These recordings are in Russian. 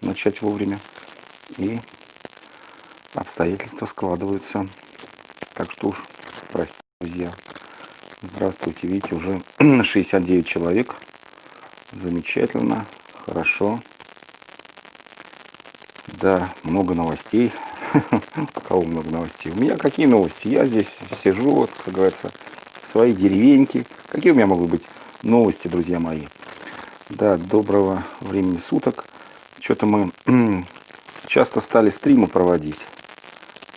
начать вовремя. И обстоятельства складываются. Так что уж, простите, друзья. Здравствуйте, видите, уже 69 человек. Замечательно, хорошо. Да, много новостей. У кого много новостей? У меня какие новости? Я здесь сижу, вот, как говорится, в своей деревеньке. Какие у меня могут быть новости, друзья мои? Да, доброго времени суток. Что-то мы часто стали стримы проводить.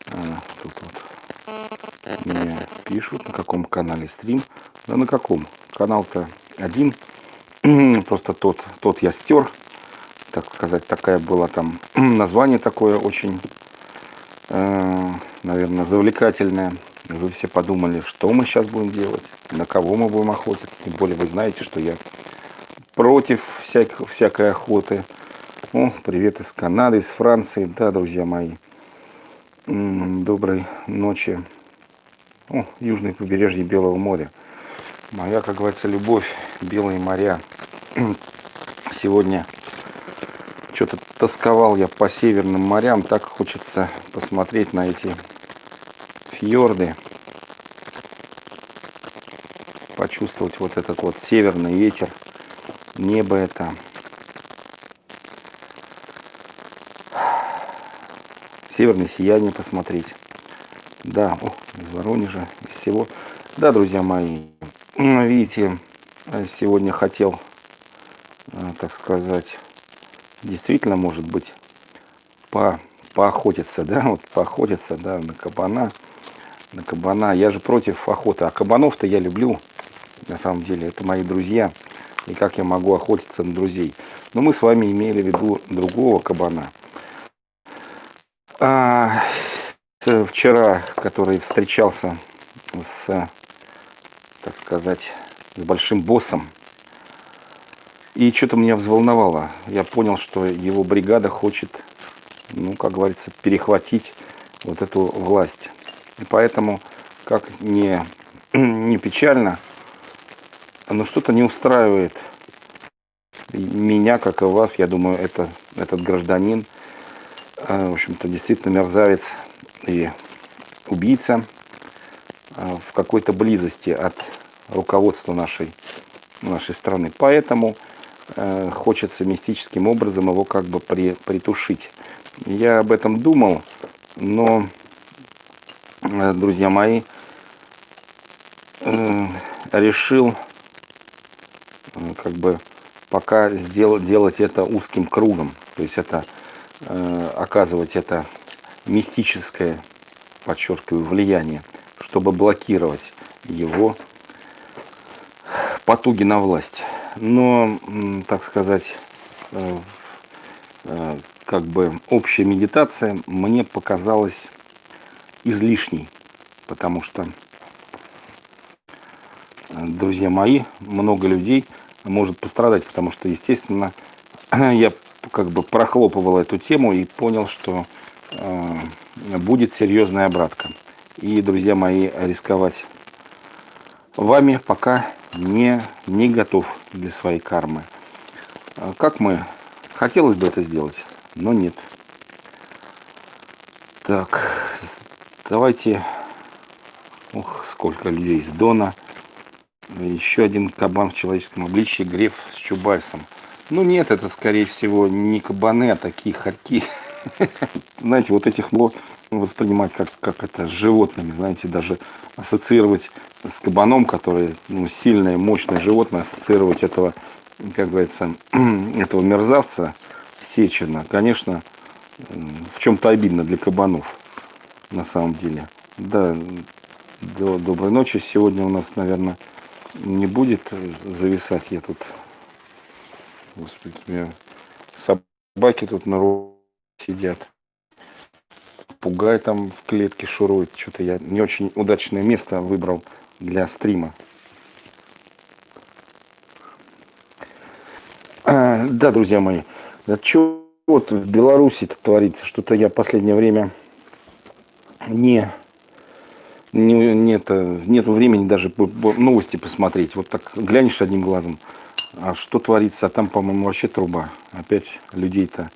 А, тут вот мне пишут, на каком канале стрим. Да на каком? Канал-то один. Просто тот, тот я стер. Так сказать, такая была там название такое очень, э, наверное, завлекательное. Вы все подумали, что мы сейчас будем делать, на кого мы будем охотиться. Тем более вы знаете, что я против всякой, всякой охоты. О, привет из Канады, из Франции. Да, друзья мои. Доброй ночи. О, южное побережье Белого моря. Моя, как говорится, любовь, белые моря. Сегодня что-то тосковал я по северным морям. Так хочется посмотреть на эти фьорды. Почувствовать вот этот вот северный ветер. Небо это северное сияние посмотреть. Да, о, из Воронежа, из всего. Да, друзья мои, видите, сегодня хотел, э, так сказать, действительно, может быть, по, поохотиться, да, вот поохотиться, да, на кабана, на кабана. Я же против охоты, а кабанов-то я люблю, на самом деле, это мои друзья. И как я могу охотиться на друзей? Но мы с вами имели в виду другого кабана – а, вчера, который встречался с, так сказать, с большим боссом. И что-то меня взволновало. Я понял, что его бригада хочет, ну, как говорится, перехватить вот эту власть. И поэтому, как не, не печально, но что-то не устраивает меня, как и вас, я думаю, это, этот гражданин, в общем-то, действительно мерзавец и убийца а, в какой-то близости от руководства нашей, нашей страны. Поэтому э, хочется мистическим образом его как бы при, притушить. Я об этом думал, но, э, друзья мои, э, решил как бы пока сделать, делать это узким кругом. То есть это оказывать это мистическое, подчеркиваю, влияние, чтобы блокировать его потуги на власть. Но, так сказать, э, э, как бы общая медитация мне показалась излишней, потому что, друзья мои, много людей может пострадать, потому что, естественно, я как бы прохлопывал эту тему и понял, что э, будет серьезная обратка. И, друзья мои, рисковать вами пока не, не готов для своей кармы. А как мы? Хотелось бы это сделать, но нет. Так, давайте... Ух, сколько людей из Дона. Еще один кабан в человеческом обличии, Греф с Чубайсом. Ну нет, это скорее всего не кабаны, а такие хорьки. Знаете, вот этих мог воспринимать как, как это с животными, знаете, даже ассоциировать с кабаном, который ну, сильное, мощное животное, ассоциировать этого, как говорится, этого мерзавца Сечина, конечно, в чем-то обидно для кабанов, на самом деле. Да, доброй ночи. Сегодня у нас, наверное, не будет зависать. Я тут Господи, у меня собаки тут на руке сидят. Пугай там в клетке шурует. Что-то я не очень удачное место выбрал для стрима. А, да, друзья мои, да что вот в Беларуси творится? Что-то я в последнее время не, не нет, нет времени даже новости посмотреть. Вот так глянешь одним глазом, а что творится? А там, по-моему, вообще труба. Опять людей-то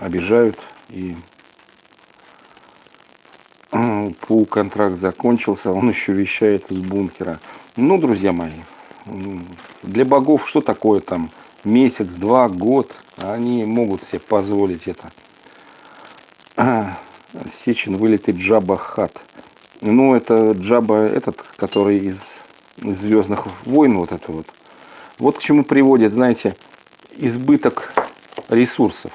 обижают и пул контракт закончился, он еще вещает из бункера. Ну, друзья мои, для богов что такое там месяц, два, год, они могут себе позволить это. А, Сечин вылетит Джаба Хат. Ну, это Джаба этот, который из, Звездных войн, вот это вот. Вот к чему приводит, знаете, избыток ресурсов.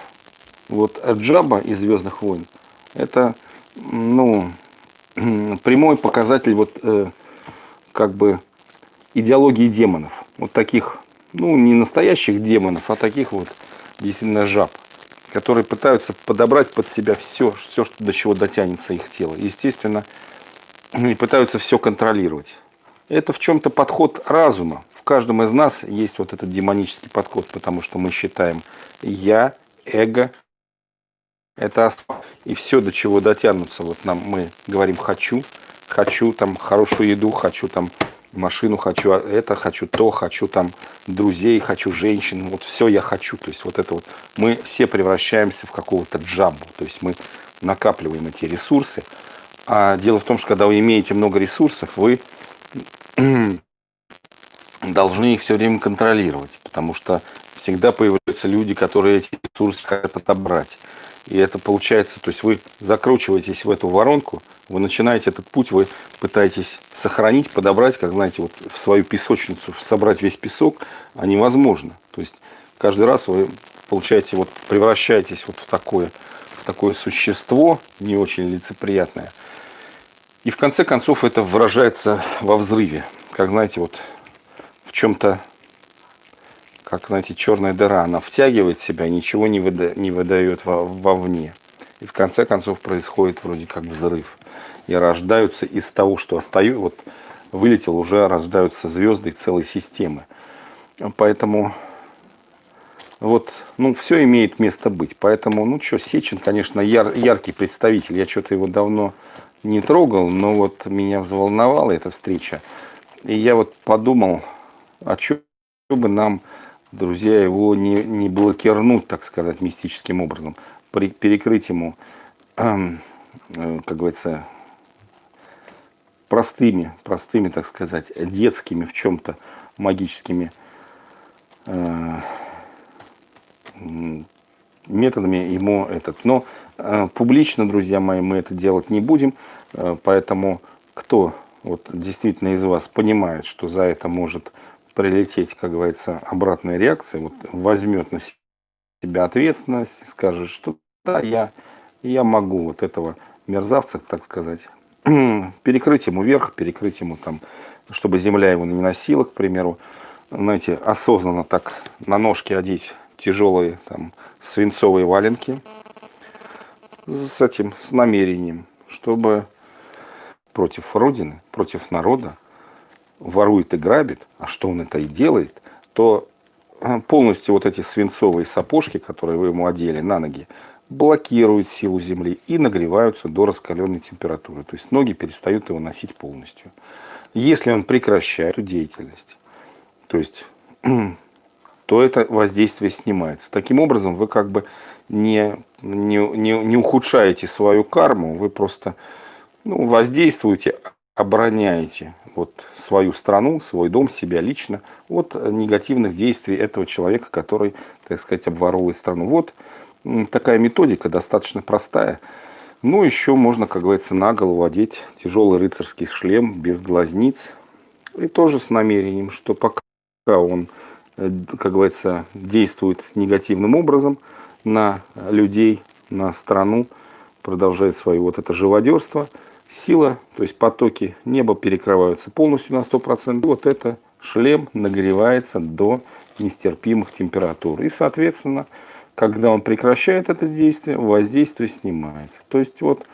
Вот Джаба из Звездных войн, это, ну, прямой показатель вот э, как бы идеологии демонов. Вот таких, ну, не настоящих демонов, а таких вот действительно жаб, которые пытаются подобрать под себя все, все до чего дотянется их тело. Естественно, и пытаются все контролировать. Это в чем-то подход разума. Каждом из нас есть вот этот демонический подход, потому что мы считаем «я», «эго», это и все, до чего дотянутся. Вот нам мы говорим «хочу», «хочу там хорошую еду», «хочу там машину хочу, это хочу, то хочу, там друзей хочу, женщин, вот все я хочу. То есть вот это вот мы все превращаемся в какого-то джамбу, то есть мы накапливаем эти ресурсы. А дело в том, что когда вы имеете много ресурсов, вы должны их все время контролировать, потому что всегда появляются люди, которые эти ресурсы хотят отобрать. И это получается, то есть вы закручиваетесь в эту воронку, вы начинаете этот путь, вы пытаетесь сохранить, подобрать, как знаете, вот в свою песочницу, собрать весь песок, а невозможно. То есть каждый раз вы получаете, вот превращаетесь вот в такое, в такое существо, не очень лицеприятное. И в конце концов это выражается во взрыве. Как знаете, вот в чем-то как, знаете, черная дыра, она втягивает себя, ничего не, выда не выдает во вовне. И в конце концов происходит вроде как взрыв. И рождаются из того, что остаю, вот вылетел, уже рождаются звезды целой системы. Поэтому вот, ну, все имеет место быть. Поэтому, ну, что, Сечин, конечно, яр, яркий представитель. Я что-то его давно не трогал, но вот меня взволновала эта встреча. И я вот подумал, а что бы нам друзья, его не, не блокирнуть, так сказать, мистическим образом, при, перекрыть ему, э, как говорится, простыми, простыми, так сказать, детскими в чем-то магическими э, методами ему этот. Но э, публично, друзья мои, мы это делать не будем, э, поэтому кто вот действительно из вас понимает, что за это может прилететь, как говорится, обратная реакция, вот возьмет на себя ответственность, скажет, что да, я, я могу вот этого мерзавца, так сказать, перекрыть ему верх, перекрыть ему там, чтобы земля его не носила, к примеру, знаете, осознанно так на ножки одеть тяжелые там свинцовые валенки с этим, с намерением, чтобы против Родины, против народа ворует и грабит, а что он это и делает, то э, полностью вот эти свинцовые сапожки, которые вы ему одели на ноги, блокируют силу Земли и нагреваются до раскаленной температуры. То есть ноги перестают его носить полностью. Если он прекращает эту деятельность, то есть то это воздействие снимается. Таким образом, вы как бы не, не, не, не ухудшаете свою карму, вы просто ну, воздействуете, обороняете вот свою страну, свой дом, себя лично от негативных действий этого человека, который, так сказать, обворовывает страну. Вот такая методика, достаточно простая. Ну, еще можно, как говорится, на голову одеть тяжелый рыцарский шлем без глазниц. И тоже с намерением, что пока он, э, как говорится, действует негативным образом на людей, на страну, продолжает свое вот это живодерство – сила, то есть потоки неба перекрываются полностью на 100%. Вот это шлем нагревается до нестерпимых температур. И, соответственно, когда он прекращает это действие, воздействие снимается. То есть вот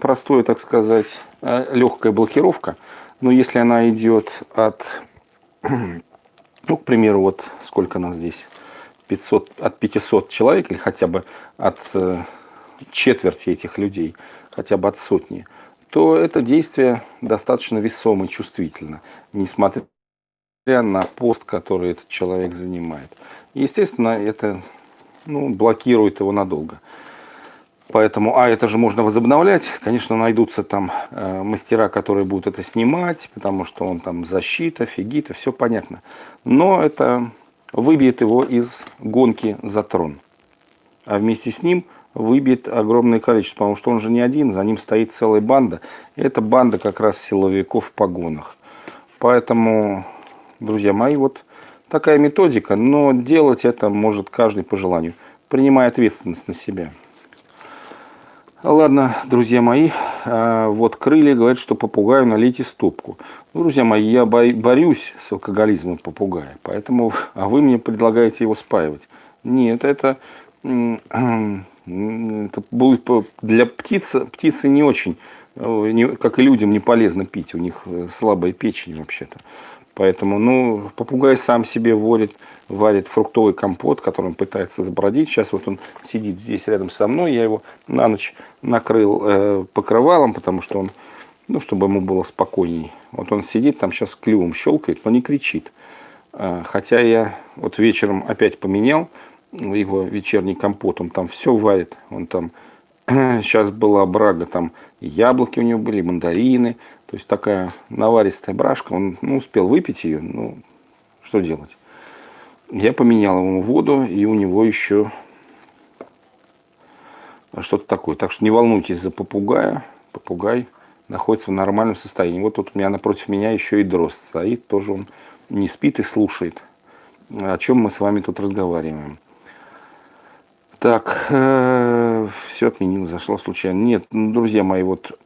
простое, так сказать, э, легкая блокировка. Но если она идет от, ну, к примеру, вот сколько нас здесь, 500, от 500 человек или хотя бы от э, четверти этих людей – хотя бы от сотни, то это действие достаточно весомо и чувствительно, несмотря на пост, который этот человек занимает. Естественно, это ну, блокирует его надолго. Поэтому, а это же можно возобновлять. Конечно, найдутся там э, мастера, которые будут это снимать, потому что он там защита, фигита, все понятно. Но это выбьет его из гонки за трон. А вместе с ним выбьет огромное количество, потому что он же не один, за ним стоит целая банда. И это банда как раз силовиков в погонах. Поэтому, друзья мои, вот такая методика, но делать это может каждый по желанию, принимая ответственность на себя. Ладно, друзья мои, а, вот крылья говорят, что попугаю налейте стопку. Ну, друзья мои, я борюсь с алкоголизмом попугая, поэтому, а вы мне предлагаете его спаивать. Нет, это, это будет для птицы, птицы не очень, э, как и людям, не полезно пить, у них э, слабая печень вообще-то. Поэтому, ну, попугай сам себе варит, варит фруктовый компот, который он пытается забродить. Сейчас вот он сидит здесь рядом со мной. Я его на ночь накрыл э, покрывалом, потому что он, ну, чтобы ему было спокойней. Вот он сидит там сейчас клювом щелкает, но не кричит. Э, хотя я вот вечером опять поменял его вечерний компот. Он там все варит. Он там сейчас была брага, там яблоки у него были, мандарины, то есть такая наваристая брашка, он ну, успел выпить ее, ну, что делать. Я поменял ему воду, и у него еще что-то такое. Так что не волнуйтесь за попугая. Попугай находится в нормальном состоянии. Вот тут у меня напротив меня еще и дрозд стоит. Тоже он не спит и слушает, о чем мы с вами тут разговариваем. Так, э, все отменил, зашло случайно. Нет, друзья мои, вот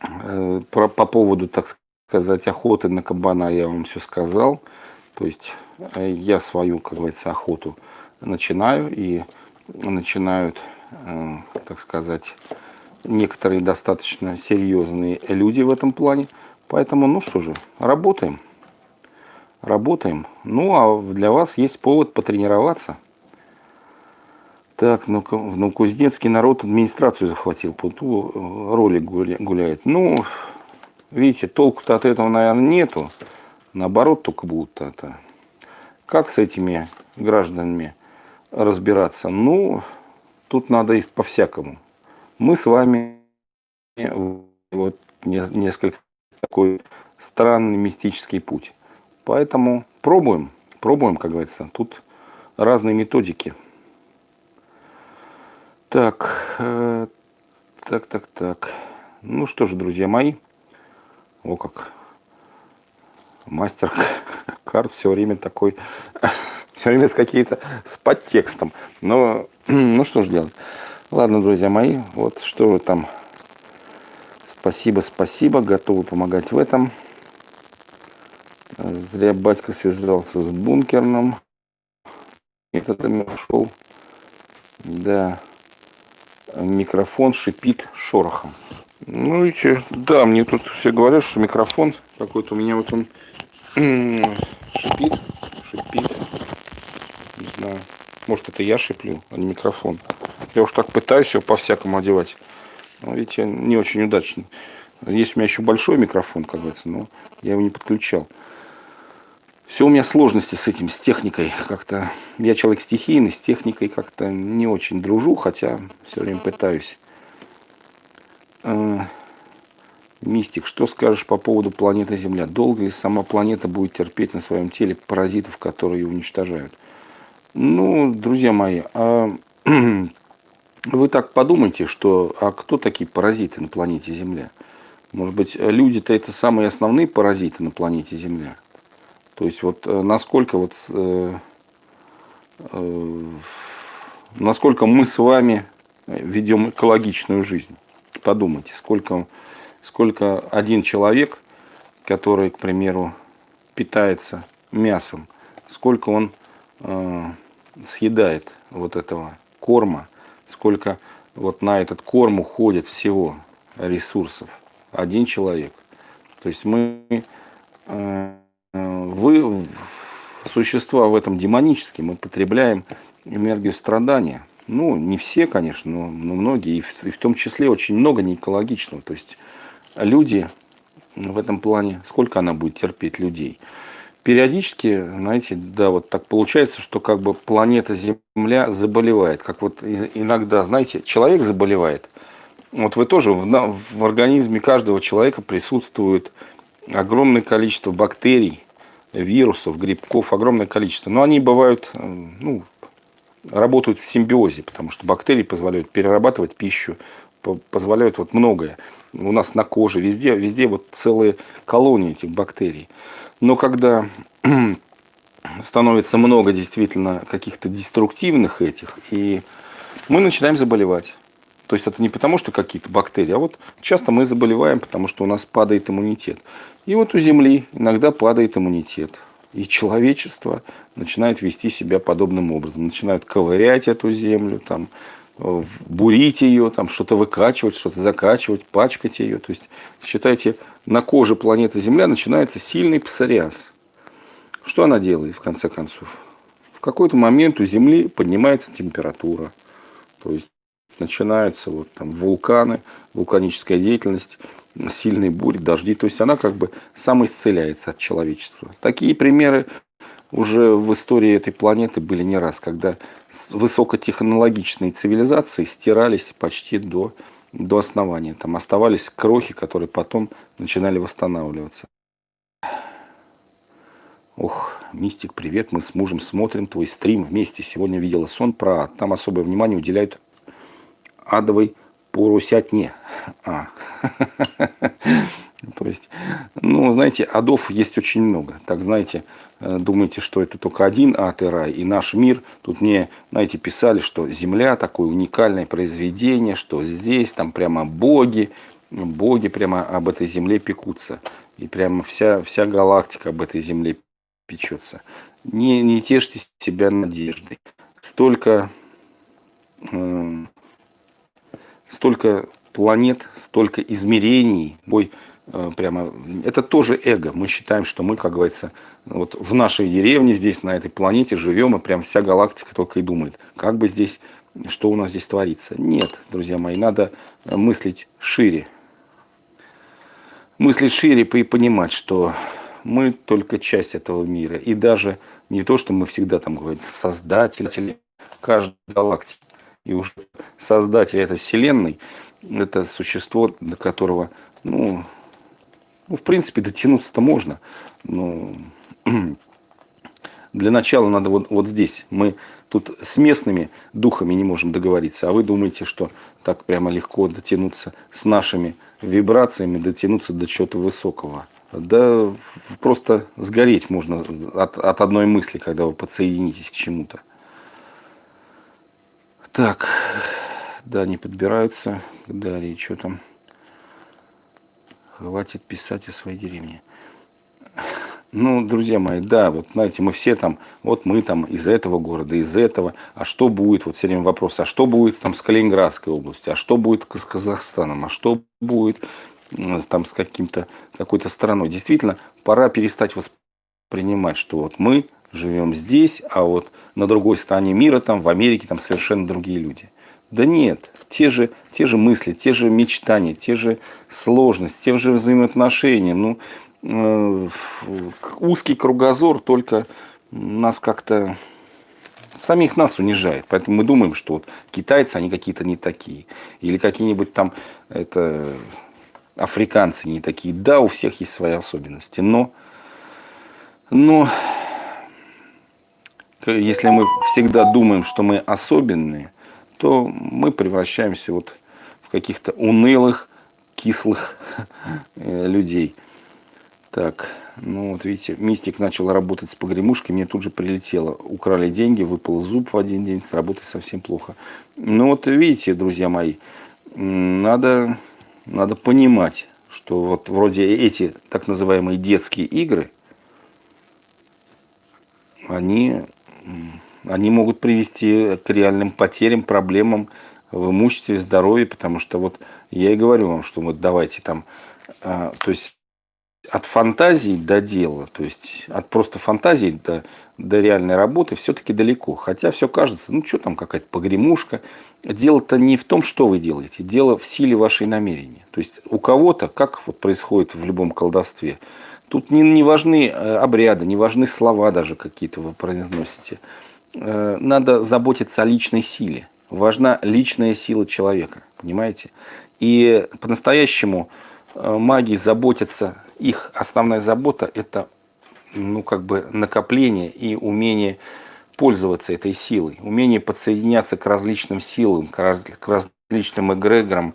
Э, про, по поводу, так сказать, охоты на кабана я вам все сказал. То есть э, я свою, как говорится, охоту начинаю и начинают, так сказать, некоторые достаточно серьезные люди в этом плане. Поэтому, ну что же, работаем. Работаем. Ну, а для вас есть повод потренироваться. Так, ну, ну Кузнецкий народ администрацию захватил, по э, ролик гуляет. Ну, видите, толку-то от этого, наверное, нету. Наоборот, только будут это. Как с этими гражданами разбираться? Ну, тут надо их по-всякому. Мы с вами вот несколько такой странный мистический путь. Поэтому пробуем, пробуем, как говорится. Тут разные методики. Так, э, так, так, так. Ну что же, друзья мои. О, как мастер карт все время такой, все время с какие-то, с подтекстом. Но, ну что же делать. Ладно, друзья мои, вот что вы там. Спасибо, спасибо, готовы помогать в этом. Зря батька связался с бункерным. Этот ушел. Да микрофон шипит шорохом. Ну, видите, да, мне тут все говорят, что микрофон какой-то у меня вот он шипит, шипит. Не знаю. Может, это я шиплю, а не микрофон. Я уж так пытаюсь его по-всякому одевать. Но, видите, не очень удачно. Есть у меня еще большой микрофон, как говорится, но я его не подключал. Все у меня сложности с этим, с техникой. Как-то я человек стихийный, с техникой как-то не очень дружу, хотя все время пытаюсь. А, мистик, что скажешь по поводу планеты Земля? Долго ли сама планета будет терпеть на своем теле паразитов, которые ее уничтожают? Ну, друзья мои, а вы так подумайте, что а кто такие паразиты на планете Земля? Может быть, люди-то это самые основные паразиты на планете Земля? То есть вот э, насколько вот э, э, насколько мы с вами ведем экологичную жизнь. Подумайте, сколько, сколько один человек, который, к примеру, питается мясом, сколько он э, съедает вот этого корма, сколько вот на этот корм уходит всего ресурсов. Один человек. То есть мы э, вы существа в этом демонические, мы потребляем энергию страдания. Ну, не все, конечно, но, но многие, и в, и в том числе очень много неэкологичного. То есть люди в этом плане, сколько она будет терпеть людей? периодически, знаете, да, вот так получается, что как бы планета Земля заболевает. Как вот иногда, знаете, человек заболевает. Вот вы тоже, в, в организме каждого человека присутствует огромное количество бактерий, вирусов, грибков, огромное количество. Но они бывают, э, ну, работают в симбиозе, потому что бактерии позволяют перерабатывать пищу, позволяют вот многое. У нас на коже, везде, везде вот целые колонии этих бактерий. Но когда становится много действительно каких-то деструктивных этих, и мы начинаем заболевать. То есть это не потому, что какие-то бактерии, а вот часто мы заболеваем, потому что у нас падает иммунитет. И вот у Земли иногда падает иммунитет. И человечество начинает вести себя подобным образом. Начинают ковырять эту землю, там, бурить ее, там, что-то выкачивать, что-то закачивать, пачкать ее. То есть, считайте, на коже планеты Земля начинается сильный псориаз. Что она делает, в конце концов? В какой-то момент у Земли поднимается температура. То есть, начинаются вот там вулканы, вулканическая деятельность, сильные бури, дожди. То есть, она как бы самоисцеляется от человечества. Такие примеры уже в истории этой планеты были не раз, когда высокотехнологичные цивилизации стирались почти до до основания. Там оставались крохи, которые потом начинали восстанавливаться. Ох, Мистик, привет, мы с мужем смотрим твой стрим вместе. Сегодня видела сон про ад. Там особое внимание уделяют адовой поросятне. А. То есть, ну, знаете, адов есть очень много. Так, знаете, Э, думаете, что это только один ад и рай, и наш мир. Тут мне, знаете, писали, что Земля такое уникальное произведение, что здесь там прямо боги, боги прямо об этой Земле пекутся. И прямо вся, вся галактика об этой Земле печется. Не, не тешьте себя надеждой. Столько, э, столько планет, столько измерений, бой Э, прямо, это тоже эго. Мы считаем, что мы, как говорится, вот в нашей деревне здесь, на этой планете живем, и прям вся галактика только и думает, как бы здесь, что у нас здесь творится. Нет, друзья мои, надо мыслить шире. Мыслить шире и понимать, что мы только часть этого мира. И даже не то, что мы всегда там говорим, создатели каждой галактики. И уж создатель этой вселенной, это существо, до которого, ну, ну, в принципе, дотянуться-то можно. Но для начала надо вот, вот здесь. Мы тут с местными духами не можем договориться. А вы думаете, что так прямо легко дотянуться с нашими вибрациями, дотянуться до чего-то высокого. Да просто сгореть можно от, от одной мысли, когда вы подсоединитесь к чему-то. Так, да, не подбираются. Далее, что там? Хватит писать о своей деревне. Ну, друзья мои, да, вот знаете, мы все там, вот мы там из этого города, из этого, а что будет, вот все время вопрос, а что будет там с Калининградской областью, а что будет с Казахстаном, а что будет там с каким-то, какой-то страной. Действительно, пора перестать воспринимать, что вот мы живем здесь, а вот на другой стороне мира, там в Америке, там совершенно другие люди. Да нет, те же, те же мысли, те же мечтания, те же сложности, те же взаимоотношения. Ну, э, узкий кругозор только нас как-то самих нас унижает. Поэтому мы думаем, что вот китайцы, они какие-то не такие. Или какие-нибудь там это, африканцы не такие. Да, у всех есть свои особенности. Но, но если мы всегда думаем, что мы особенные, то мы превращаемся вот в каких-то унылых, кислых э, людей. Так, ну вот видите, мистик начал работать с погремушкой, мне тут же прилетело. Украли деньги, выпал зуб в один день, с работы совсем плохо. Ну вот видите, друзья мои, надо, надо понимать, что вот вроде эти так называемые детские игры, они они могут привести к реальным потерям, проблемам в имуществе, здоровье, потому что вот я и говорю вам, что вот давайте там, а, то есть от фантазии до дела, то есть от просто фантазии до, до реальной работы все-таки далеко. Хотя все кажется, ну что там какая-то погремушка. Дело-то не в том, что вы делаете, дело в силе вашей намерения. То есть у кого-то, как вот происходит в любом колдовстве, Тут не, не важны э, обряды, не важны слова даже какие-то вы произносите. Э, надо заботиться о личной силе. Важна личная сила человека, понимаете? И по-настоящему э, маги заботятся, их основная забота – это ну, как бы накопление и умение пользоваться этой силой, умение подсоединяться к различным силам, к, раз, к различным эгрегорам,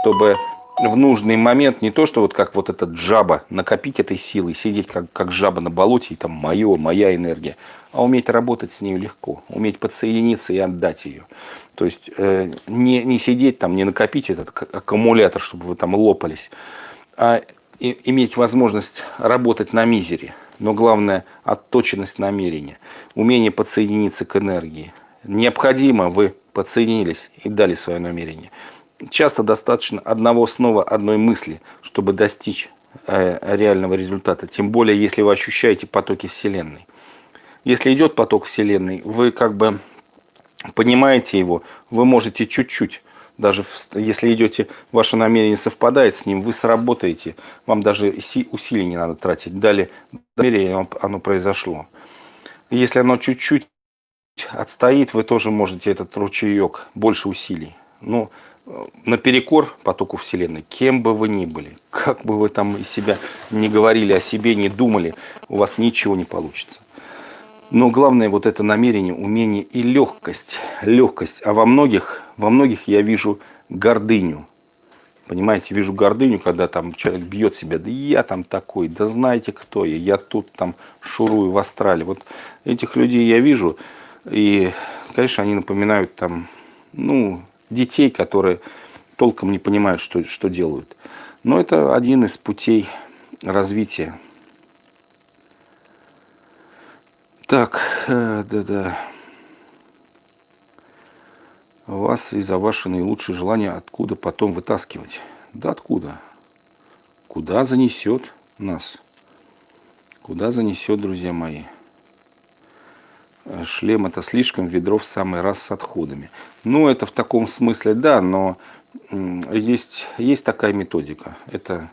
чтобы в нужный момент не то, что вот как вот этот жаба, накопить этой силой, сидеть как, как жаба на болоте, и там мое, моя энергия, а уметь работать с ней легко, уметь подсоединиться и отдать ее. То есть э, не, не сидеть там, не накопить этот аккумулятор, чтобы вы там лопались, а и, иметь возможность работать на мизере. Но главное – отточенность намерения, умение подсоединиться к энергии. Необходимо, вы подсоединились и дали свое намерение – часто достаточно одного снова одной мысли, чтобы достичь э, реального результата. Тем более, если вы ощущаете потоки Вселенной. Если идет поток Вселенной, вы как бы понимаете его, вы можете чуть-чуть, даже если идете, ваше намерение совпадает с ним, вы сработаете, вам даже усилий не надо тратить. Далее намерение, оно произошло. Если оно чуть-чуть отстоит, вы тоже можете этот ручеек, больше усилий. Ну, наперекор потоку Вселенной, кем бы вы ни были, как бы вы там из себя не говорили о себе, не думали, у вас ничего не получится. Но главное вот это намерение, умение и легкость. Легкость. А во многих, во многих я вижу гордыню. Понимаете, вижу гордыню, когда там человек бьет себя, да я там такой, да знаете кто я, я тут там шурую в астрале. Вот этих людей я вижу, и, конечно, они напоминают там, ну, детей, которые толком не понимают, что, что делают. Но это один из путей развития. Так, э, да-да. Вас и за ваши наилучшие желания откуда потом вытаскивать? Да откуда? Куда занесет нас? Куда занесет, друзья мои? Шлем это слишком, ведро в самый раз с отходами. Ну, это в таком смысле, да, но есть, есть такая методика. Это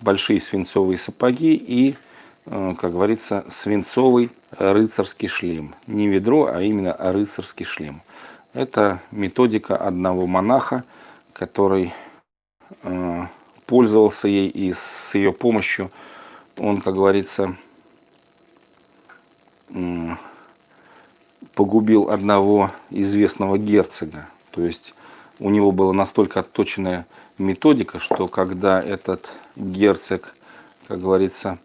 большие свинцовые сапоги и, э, как говорится, свинцовый рыцарский шлем. Не ведро, а именно рыцарский шлем. Это методика одного монаха, который э, пользовался ей и с ее помощью он, как говорится, погубил одного известного герцога. То есть у него была настолько отточенная методика, что когда этот герцог, как говорится,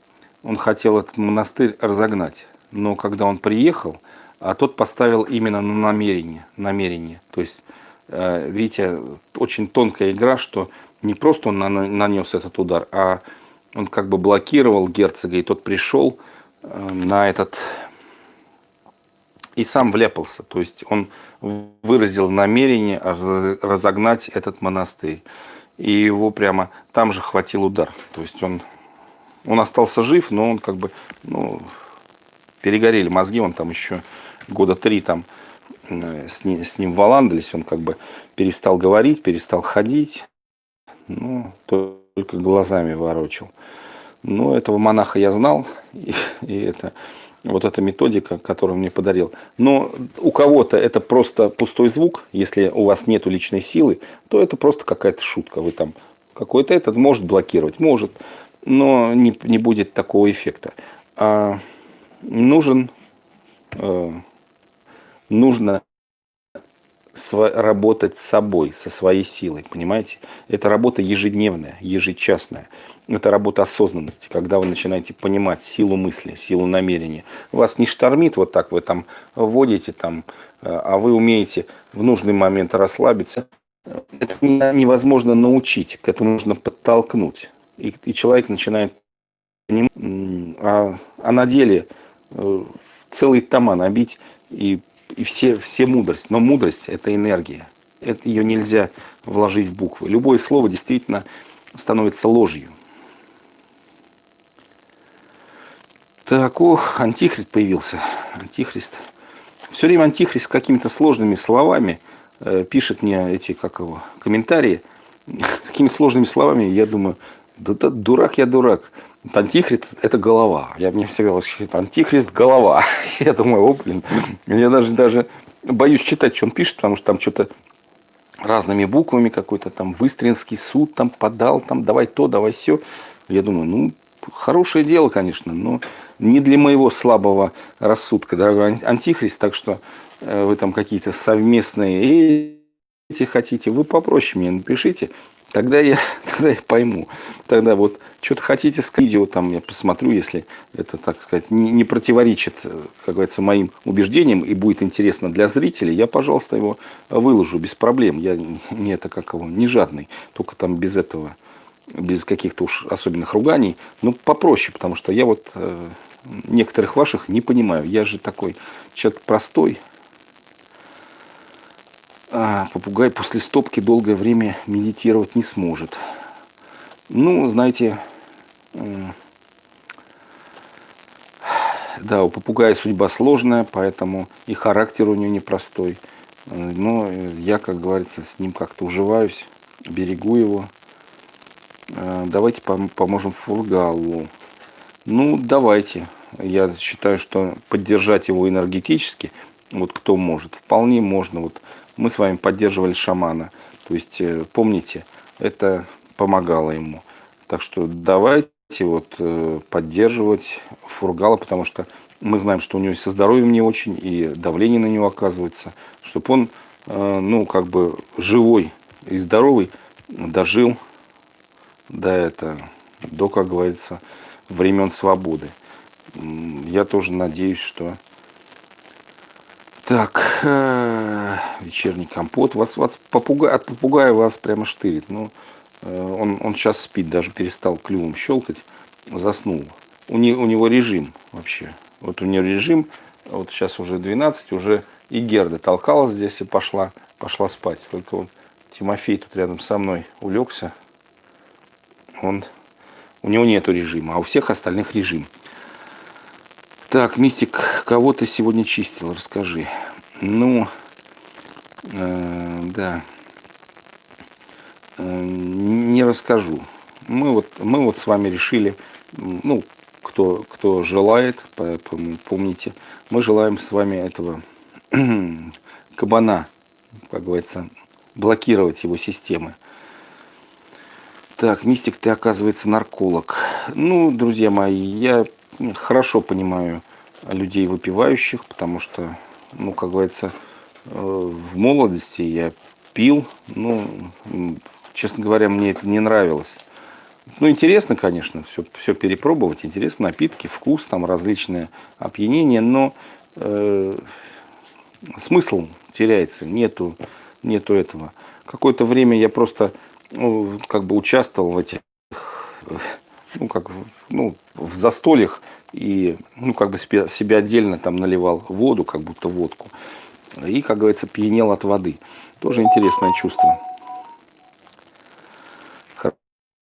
он хотел этот монастырь разогнать, но когда он приехал, а тот поставил именно на намерение, намерение. То есть, э, видите, очень тонкая игра, что не просто он нанес этот удар, а он как бы блокировал герцога, и тот пришел э, на этот и сам вляпался. То есть он выразил намерение разогнать этот монастырь. И его прямо там же хватил удар. То есть он, он остался жив, но он как бы, ну, перегорели мозги, он там еще года три там э, с ним, с ним валандались, он как бы перестал говорить, перестал ходить, ну, только глазами ворочил. Но этого монаха я знал, и, и это вот эта методика, которую мне подарил. Но у кого-то это просто пустой звук, если у вас нет личной силы, то это просто какая-то шутка. Вы там какой-то этот может блокировать, может, но не, не будет такого эффекта. А нужен, э, нужно работать с собой, со своей силой, понимаете? Это работа ежедневная, ежечасная. Это работа осознанности, когда вы начинаете понимать силу мысли, силу намерения. Вас не штормит вот так, вы там вводите, там, э, а вы умеете в нужный момент расслабиться. Это невозможно научить, к этому нужно подтолкнуть. И, и человек начинает понимать, а, а на деле э, целый тома набить и, и все, все мудрость. Но мудрость – это энергия. Это, ее нельзя вложить в буквы. Любое слово действительно становится ложью. Так, ох, антихрист появился. Антихрист. Все время антихрист с какими-то сложными словами э, пишет мне эти, как его, комментарии. Такими сложными словами, я думаю, да, да дурак я дурак. Антихрист – это голова. Я мне всегда восхищает. Антихрист – голова. Я думаю, о, блин. Я даже, даже боюсь читать, что он пишет, потому что там что-то разными буквами какой-то там Выстринский суд там подал, там давай то, давай все. Я думаю, ну, хорошее дело, конечно, но не для моего слабого рассудка, дорогой антихрист, так что э, вы там какие-то совместные эти хотите, вы попроще мне напишите, тогда я, тогда я пойму. Тогда вот что-то хотите с видео, там я посмотрю, если это, так сказать, не, не противоречит, э, как говорится, моим убеждениям и будет интересно для зрителей, я, пожалуйста, его выложу без проблем. Я не это как его, не жадный, только там без этого, без каких-то уж особенных руганий. Ну, попроще, потому что я вот э, некоторых ваших не понимаю. Я же такой человек простой, а попугай после стопки долгое время медитировать не сможет. Ну, знаете, да, у попугая судьба сложная, поэтому и характер у него непростой. Но я, как говорится, с ним как-то уживаюсь, берегу его. А, давайте поможем Фургалу. Ну, давайте. Я считаю, что поддержать его энергетически, вот кто может, вполне можно. Вот мы с вами поддерживали шамана. То есть, э, помните, это помогало ему. Так что давайте вот э, поддерживать Фургала, потому что мы знаем, что у него со здоровьем не очень, и давление на него оказывается, чтобы он, э, ну, как бы живой и здоровый дожил до это, до, как говорится, времен свободы. Я тоже надеюсь, что так, э, вечерний компот. Вас, вас попугай, от попугая вас прямо штырит. Ну, э, он, он сейчас спит, даже перестал клювом щелкать, заснул. У, не, у него режим вообще. Вот у него режим, вот сейчас уже 12, уже и Герда толкалась здесь и пошла, пошла спать. Только вот Тимофей тут рядом со мной улегся. Он, у него нету режима, а у всех остальных режим. Так, Мистик, кого ты сегодня чистил? Расскажи. Ну, э, да, э, не расскажу. Мы вот, мы вот с вами решили, ну, кто, кто желает, помните, мы желаем с вами этого кабана, как говорится, блокировать его системы. Так, Мистик, ты, оказывается, нарколог. Ну, друзья мои, я хорошо понимаю людей выпивающих, потому что, ну, как говорится, э, в молодости я пил, ну, честно говоря, мне это не нравилось. Ну, интересно, конечно, все, все перепробовать, интересно, напитки, вкус, там различные опьянения, но э, смысл теряется, нету, нету этого. Какое-то время я просто, ну, как бы участвовал в этих ну, как, ну, в застольях и, ну, как бы себе отдельно там наливал воду, как будто водку. И, как говорится, пьянел от воды. Тоже интересное чувство.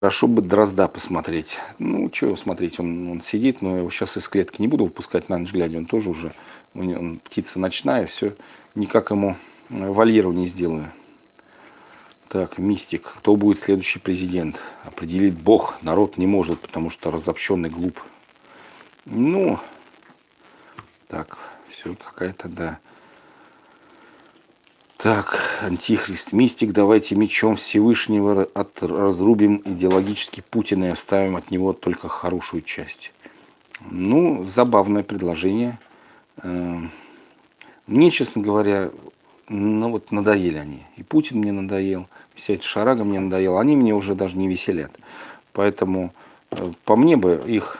Хорошо бы дрозда посмотреть. Ну, что смотреть, он, он сидит, но я его сейчас из клетки не буду выпускать на ночь глядя. Он тоже уже, он, птица ночная, все, никак ему вольеру не сделаю. Так, мистик. Кто будет следующий президент? Определить Бог. Народ не может, потому что разобщенный глуп. Ну, так, все какая-то, да. Так, антихрист, мистик, давайте мечом Всевышнего от, разрубим идеологически Путина и оставим от него только хорошую часть. Ну, забавное предложение. Эм, мне, честно говоря, ну вот надоели они. И Путин мне надоел, вся эта шарага мне надоела. Они мне уже даже не веселят. Поэтому э, по мне бы их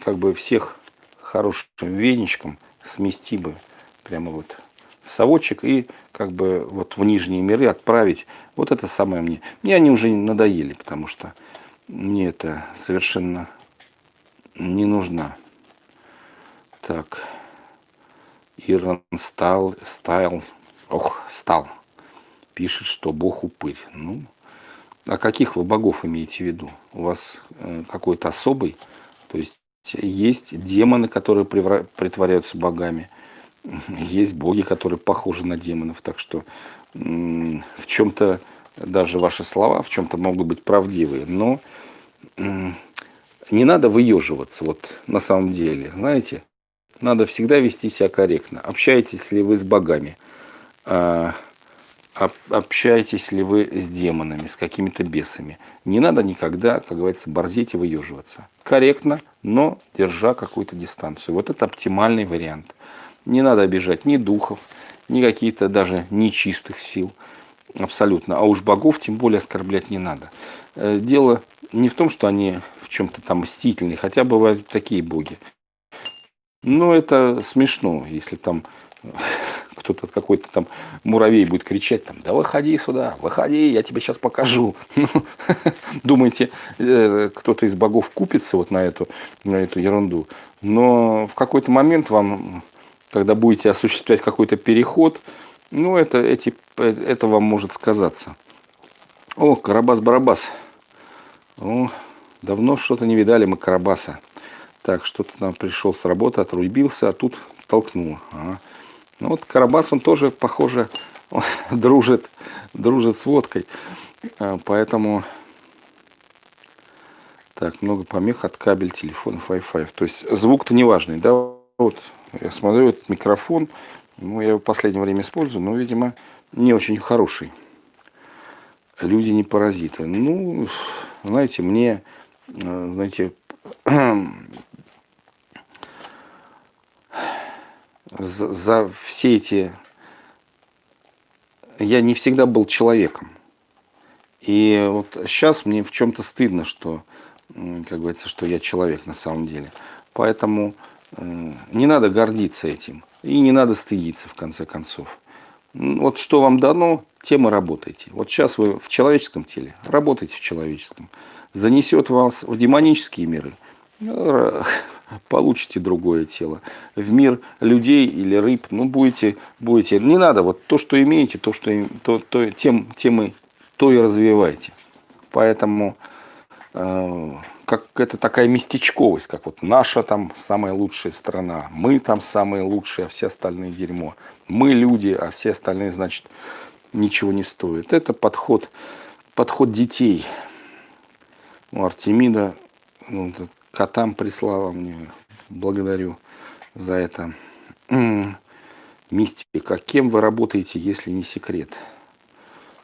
как бы всех хорошим веничком смести бы прямо вот в совочек и как бы вот в нижние миры отправить. Вот это самое мне. Мне они уже надоели, потому что мне это совершенно не нужна. Так. Иран стал, стайл ох, стал, пишет, что Бог упырь. Ну, а каких вы богов имеете в виду? У вас э, какой-то особый? То есть есть демоны, которые притворяются богами, есть боги, которые похожи на демонов. Так что в чем-то даже ваши слова в чем-то могут быть правдивые. Но не надо выеживаться, вот на самом деле, знаете, надо всегда вести себя корректно. Общаетесь ли вы с богами? А, общаетесь ли вы с демонами, с какими-то бесами? Не надо никогда, как говорится, борзеть и выеживаться. Корректно, но держа какую-то дистанцию. Вот это оптимальный вариант. Не надо обижать ни духов, ни каких-то даже нечистых сил. Абсолютно. А уж богов тем более оскорблять не надо. Э, дело не в том, что они в чем-то там мстительные, хотя бывают такие боги. Но это смешно, если там кто-то какой-то там муравей будет кричать там, да выходи сюда, выходи, я тебе сейчас покажу. Думаете, э, кто-то из богов купится вот на эту, на эту ерунду. Но в какой-то момент вам, когда будете осуществлять какой-то переход, ну, это, эти, это вам может сказаться. О, Карабас-Барабас. Давно что-то не видали мы Карабаса. Так, что-то там пришел с работы, отрубился, а тут толкнул. Ага. Ну вот Карабас, он тоже, похоже, дружит, дружит с водкой. А, поэтому... Так, много помех от кабель, телефонов, Wi-Fi. То есть звук-то не важный, да? Вот, я смотрю, этот микрофон, ну, я его в последнее время использую, но, видимо, не очень хороший. Люди не паразиты. Ну, знаете, мне, а, знаете, за, за все эти... Я не всегда был человеком. И вот сейчас мне в чем-то стыдно, что, как говорится, что я человек на самом деле. Поэтому э, не надо гордиться этим. И не надо стыдиться, в конце концов. Вот что вам дано, тем и работайте. Вот сейчас вы в человеческом теле, работайте в человеческом. Занесет вас в демонические миры, получите другое тело. В мир людей или рыб, ну, будете, будете, не надо, вот то, что имеете, то, что, то, то, тем, тем и, то и развивайте. Поэтому, э, как это такая местечковость, как вот наша там самая лучшая страна, мы там самые лучшие, а все остальные дерьмо. Мы люди, а все остальные, значит, ничего не стоят. Это подход, подход детей. У Артемида ну, котам прислала мне. Благодарю за это. Мистика. Кем вы работаете, если не секрет?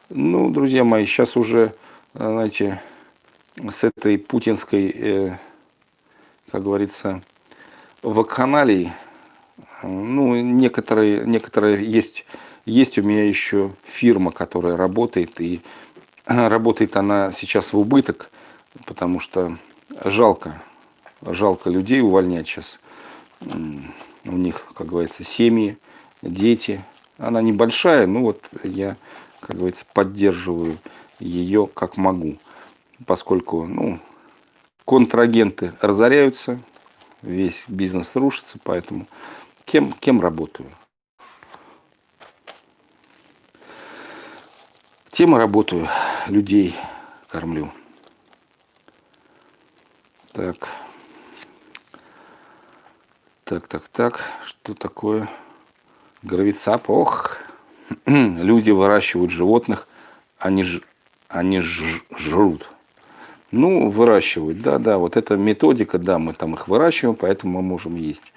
Ну, друзья мои, сейчас уже, знаете, с этой путинской, э, как говорится, вакханалией, ну, некоторые, некоторые есть, есть у меня еще фирма, которая работает, и работает она сейчас в убыток, потому что жалко жалко людей увольнять сейчас. У них, как говорится, семьи, дети. Она небольшая, но вот я, как говорится, поддерживаю ее как могу. Поскольку, ну, контрагенты разоряются, весь бизнес рушится, поэтому кем, кем работаю? Тем и работаю, людей кормлю. Так. Так, так, так. Что такое? Гравицап. Ох. Люди выращивают животных, они, ж, они ж, жрут. Ну, выращивают, да, да. Вот эта методика, да, мы там их выращиваем, поэтому мы можем есть.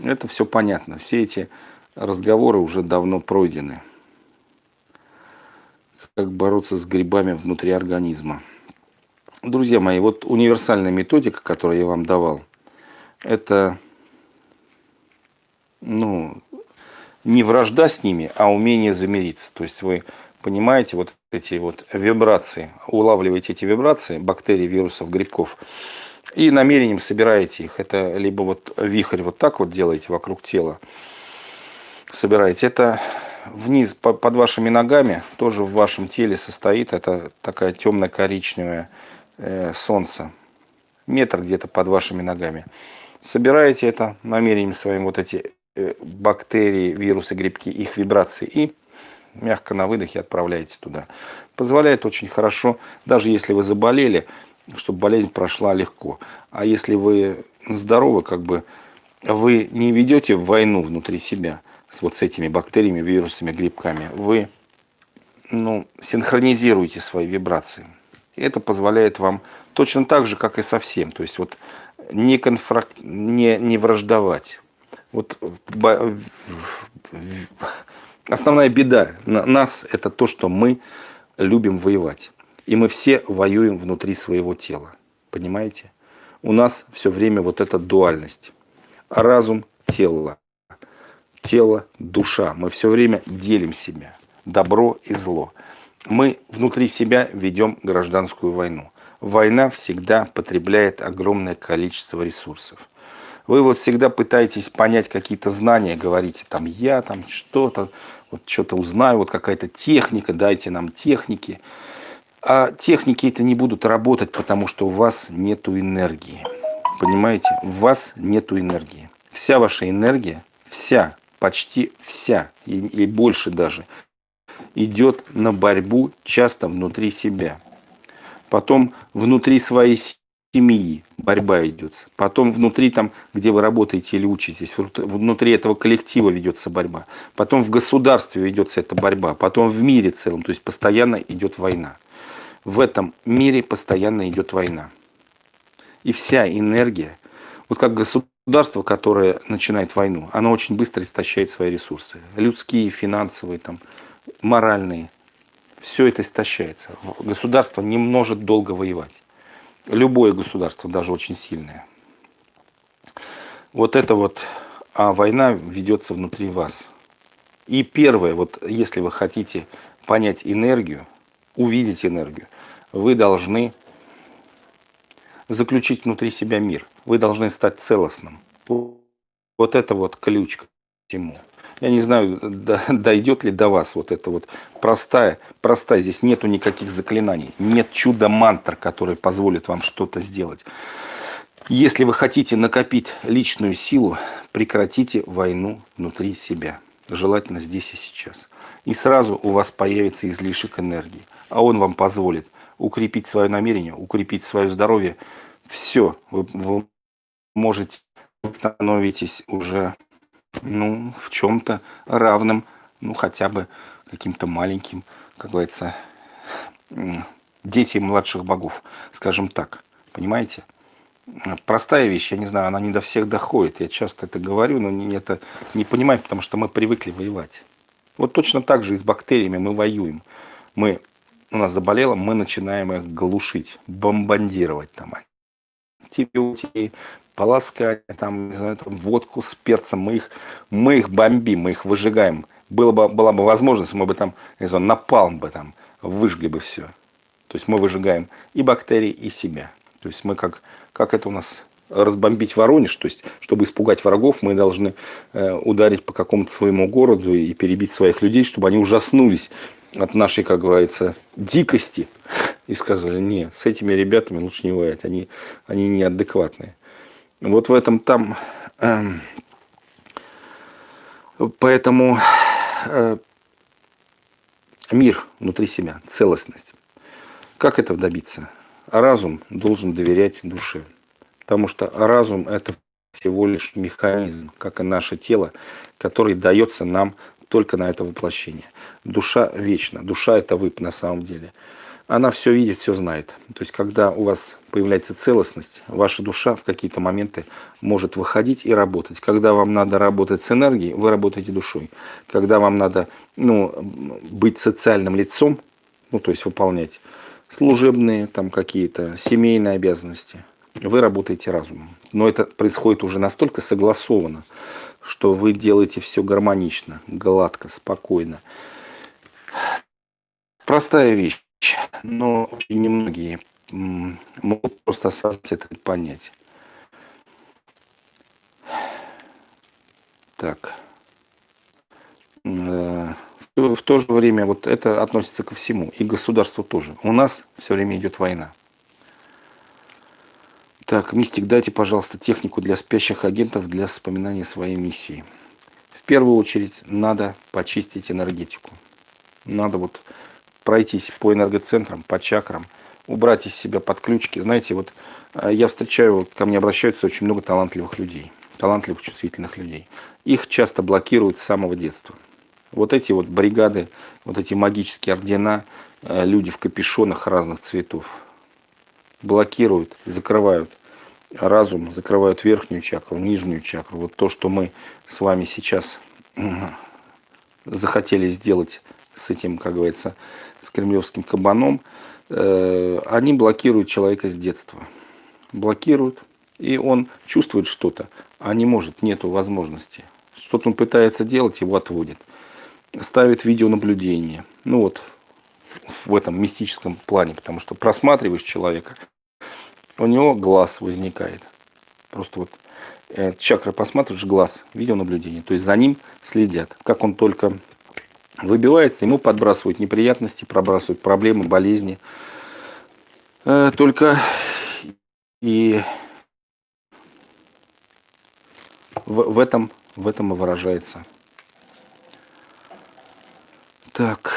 Это все понятно. Все эти разговоры уже давно пройдены. Как бороться с грибами внутри организма. Друзья мои, вот универсальная методика, которую я вам давал, это ну, не вражда с ними, а умение замириться. То есть вы понимаете вот эти вот вибрации, улавливаете эти вибрации бактерий, вирусов, грибков, и намерением собираете их. Это либо вот вихрь вот так вот делаете вокруг тела, собираете. Это вниз под вашими ногами, тоже в вашем теле состоит. Это такая темно-коричневое э, солнце. Метр где-то под вашими ногами. Собираете это намерением своим вот эти бактерии, вирусы, грибки, их вибрации и мягко на выдохе отправляете туда. Позволяет очень хорошо, даже если вы заболели, чтобы болезнь прошла легко. А если вы здоровы, как бы вы не ведете войну внутри себя вот с этими бактериями, вирусами, грибками. Вы ну, синхронизируете свои вибрации. И это позволяет вам Точно так же, как и совсем. То есть вот не, конфрак... не, не враждовать. Вот основная беда нас это то, что мы любим воевать. И мы все воюем внутри своего тела. Понимаете? У нас все время вот эта дуальность. Разум, тело. Тело, душа. Мы все время делим себя. Добро и зло. Мы внутри себя ведем гражданскую войну. Война всегда потребляет огромное количество ресурсов. Вы вот всегда пытаетесь понять какие-то знания, говорите, там я там что-то, вот что-то узнаю, вот какая-то техника, дайте нам техники. А техники это не будут работать, потому что у вас нету энергии. Понимаете? У вас нету энергии. Вся ваша энергия, вся, почти вся, и, и больше даже, идет на борьбу часто внутри себя. Потом внутри своей семьи борьба идет. Потом внутри, там, где вы работаете или учитесь, внутри этого коллектива ведется борьба. Потом в государстве ведется эта борьба. Потом в мире целом. То есть постоянно идет война. В этом мире постоянно идет война. И вся энергия, вот как государство, которое начинает войну, оно очень быстро истощает свои ресурсы. Людские, финансовые, там, моральные. Все это истощается. Государство не может долго воевать. Любое государство, даже очень сильное. Вот это вот, а война ведется внутри вас. И первое, вот если вы хотите понять энергию, увидеть энергию, вы должны заключить внутри себя мир. Вы должны стать целостным. Вот это вот ключ к всему. Я не знаю, дойдет ли до вас вот это вот простая, простая. Здесь нету никаких заклинаний. Нет чудо-мантр, который позволит вам что-то сделать. Если вы хотите накопить личную силу, прекратите войну внутри себя. Желательно здесь и сейчас. И сразу у вас появится излишек энергии. А он вам позволит укрепить свое намерение, укрепить свое здоровье. Все, вы, вы можете становитесь уже ну, в чем-то равным, ну, хотя бы каким-то маленьким, как говорится, дети младших богов, скажем так. Понимаете? Простая вещь, я не знаю, она не до всех доходит. Я часто это говорю, но не, это не понимаю, потому что мы привыкли воевать. Вот точно так же и с бактериями мы воюем. Мы, у нас заболело, мы начинаем их глушить, бомбардировать там. Антибиотики, полоскать, там, не знаю, там, водку с перцем, мы их, мы их бомбим, мы их выжигаем. Было бы, была бы возможность, мы бы там, не знаю, напалм бы там, выжгли бы все. То есть мы выжигаем и бактерии, и себя. То есть мы как, как это у нас разбомбить Воронеж, то есть, чтобы испугать врагов, мы должны э, ударить по какому-то своему городу и перебить своих людей, чтобы они ужаснулись от нашей, как говорится, дикости и сказали, не, с этими ребятами лучше не воевать, они, они неадекватные. Вот в этом там... Э, поэтому э, мир внутри себя, целостность. Как этого добиться? Разум должен доверять душе. Потому что разум это всего лишь механизм, как и наше тело, который дается нам только на это воплощение. Душа вечна. Душа это вы на самом деле она все видит, все знает. То есть, когда у вас появляется целостность, ваша душа в какие-то моменты может выходить и работать. Когда вам надо работать с энергией, вы работаете душой. Когда вам надо ну, быть социальным лицом, ну, то есть выполнять служебные там какие-то семейные обязанности, вы работаете разумом. Но это происходит уже настолько согласованно, что вы делаете все гармонично, гладко, спокойно. Простая вещь но очень немногие могут просто осознать это понять. Так. Э, в то же время вот это относится ко всему, и государству тоже. У нас все время идет война. Так, Мистик, дайте, пожалуйста, технику для спящих агентов для вспоминания своей миссии. В первую очередь надо почистить энергетику. Надо вот пройтись по энергоцентрам, по чакрам, убрать из себя подключки. Знаете, вот э, я встречаю, ко мне обращаются очень много талантливых людей, талантливых, чувствительных людей. Их часто блокируют с самого детства. Вот эти вот бригады, вот эти магические ордена, э, люди в капюшонах разных цветов. блокируют, закрывают разум, закрывают верхнюю чакру, нижнюю чакру. Вот то, что мы с вами сейчас захотели сделать с этим, как говорится, с кремлевским кабаном, э, они блокируют человека с детства. Блокируют, и он чувствует что-то, а не может, нету возможности. Что-то он пытается делать, его отводит. Ставит видеонаблюдение. Ну вот, в этом мистическом плане, потому что просматриваешь человека, у него глаз возникает. Просто вот э, чакра посматриваешь, глаз, видеонаблюдение. То есть за ним следят. Как он только выбивается, ему подбрасывают неприятности, пробрасывают проблемы, болезни. Э, только и в, этом, в этом и выражается. Так,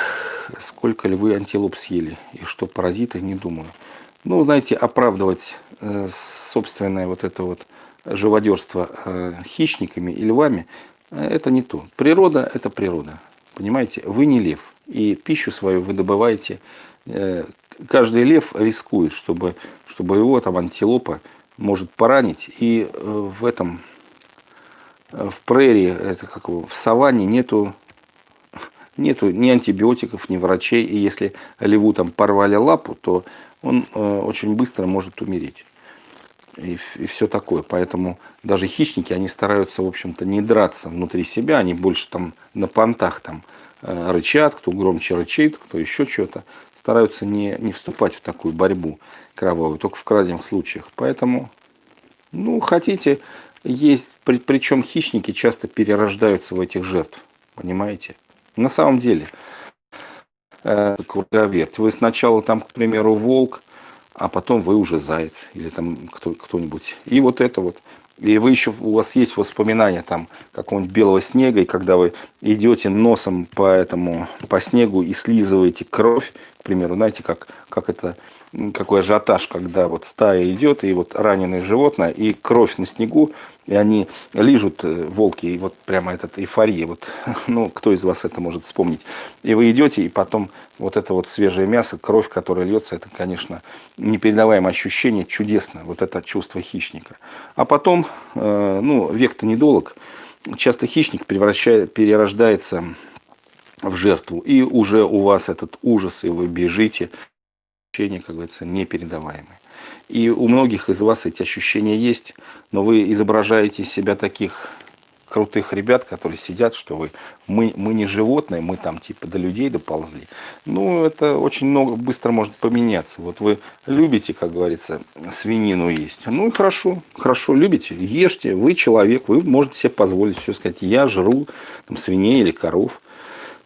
сколько ли вы антилоп съели и что паразиты, не думаю. Ну, знаете, оправдывать э, собственное вот это вот живодерство э, хищниками и львами, это не то. Природа – это природа. Понимаете, вы не лев. И пищу свою вы добываете. Э, каждый лев рискует, чтобы, чтобы его там антилопа может поранить. И э, в этом, э, в прерии, это как в саванне нету, нету ни антибиотиков, ни врачей. И если леву там порвали лапу, то он очень быстро может умереть и, и все такое. Поэтому даже хищники, они стараются, в общем-то, не драться внутри себя, они больше там на понтах там э, рычат, кто громче рычит, кто еще что-то. Стараются не, не вступать в такую борьбу кровавую, только в крайних случаях. Поэтому, ну, хотите, есть, при, причем хищники часто перерождаются в этих жертв, понимаете? На самом деле, э, вы сначала там, к примеру, волк, а потом вы уже заяц или там кто, кто-нибудь. И вот это вот. И вы еще, у вас есть воспоминания там какого-нибудь белого снега, и когда вы идете носом по этому, по снегу и слизываете кровь, к примеру, знаете, как, как это, какой ажиотаж, когда вот стая идет, и вот раненое животное, и кровь на снегу, и они лижут э, волки, и вот прямо этот эйфория, вот, ну, кто из вас это может вспомнить. И вы идете, и потом вот это вот свежее мясо, кровь, которая льется, это, конечно, непередаваемое ощущение, чудесно, вот это чувство хищника. А потом, э, ну, век-то недолг, часто хищник превращает, перерождается в жертву, и уже у вас этот ужас, и вы бежите, ощущения, как говорится, непередаваемые. И у многих из вас эти ощущения есть, но вы изображаете себя таких крутых ребят, которые сидят, что вы, мы, мы не животные, мы там типа до людей доползли. Ну, это очень много, быстро может поменяться. Вот вы любите, как говорится, свинину есть. Ну и хорошо, хорошо, любите, ешьте, вы человек, вы можете себе позволить все сказать, я жру там, свиней или коров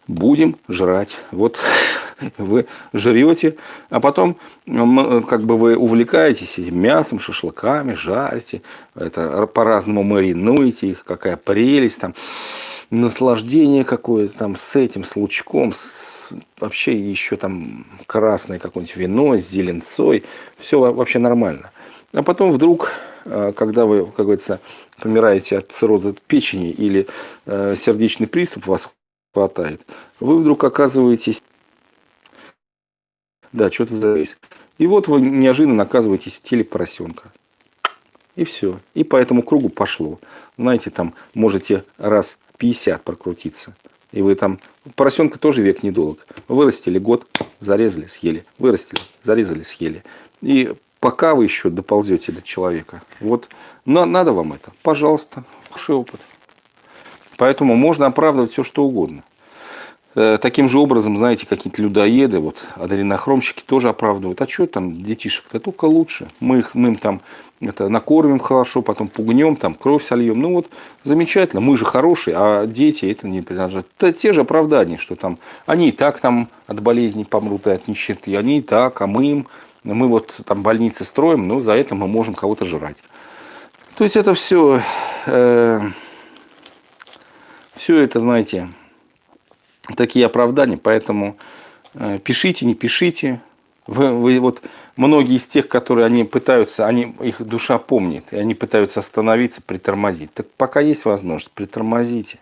будем жрать. Вот вы жрете, а потом как бы вы увлекаетесь мясом, шашлыками, жарите, это по-разному маринуете их, какая прелесть, там, наслаждение какое-то там с этим, с лучком, с, вообще еще там красное какое-нибудь вино с зеленцой, все вообще нормально. А потом вдруг, э, когда вы, как говорится, помираете от цирроза печени или э, сердечный приступ вас хватает. Вы вдруг оказываетесь... Да, что-то завис. И вот вы неожиданно оказываетесь в теле поросенка. И все. И по этому кругу пошло. Знаете, там можете раз 50 прокрутиться. И вы там... Поросенка тоже век недолг. Вырастили год, зарезали, съели. Вырастили, зарезали, съели. И пока вы еще доползете до человека. Вот, но надо вам это. Пожалуйста, хороший опыт. Поэтому можно оправдывать все, что угодно. Э, таким же образом, знаете, какие-то людоеды, вот адренохромщики тоже оправдывают. А что там детишек-то только лучше. Мы, их, мы им там это, накормим хорошо, потом пугнем, там кровь сольем. Ну вот замечательно, мы же хорошие, а дети это не принадлежат. Это те же оправдания, что там они и так там от болезней помрут и от нищеты, они и так, а мы им, мы вот там больницы строим, но за это мы можем кого-то жрать. То есть это все... Э, все это, знаете, такие оправдания, поэтому э, пишите, не пишите. Вы, вы вот многие из тех, которые они пытаются, они, их душа помнит, и они пытаются остановиться, притормозить. Так пока есть возможность, притормозите.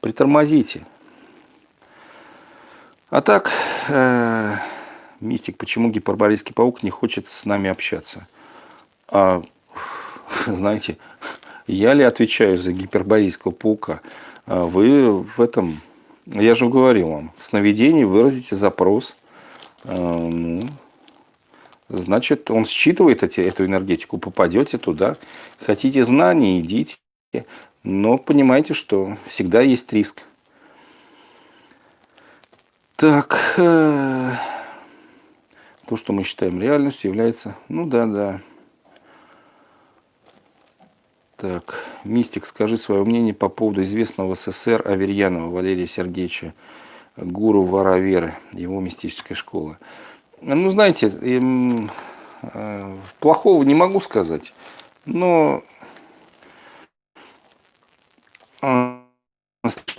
Притормозите. А так, э, Мистик, почему гиперборейский паук не хочет с нами общаться? А, знаете, я ли отвечаю за гиперборейского паука? А вы в этом, я же говорил вам, в сновидении выразите запрос. А, ну, значит, он считывает эти, эту энергетику, попадете туда. Хотите знаний, идите. Но понимаете, что всегда есть риск. Так, э, то, что мы считаем реальностью, является... Ну да, да. Так, Мистик, скажи свое мнение по поводу известного в СССР Аверьянова Валерия Сергеевича, гуру Вараверы, его мистической школы. Ну, знаете, им, э, плохого не могу сказать, но э,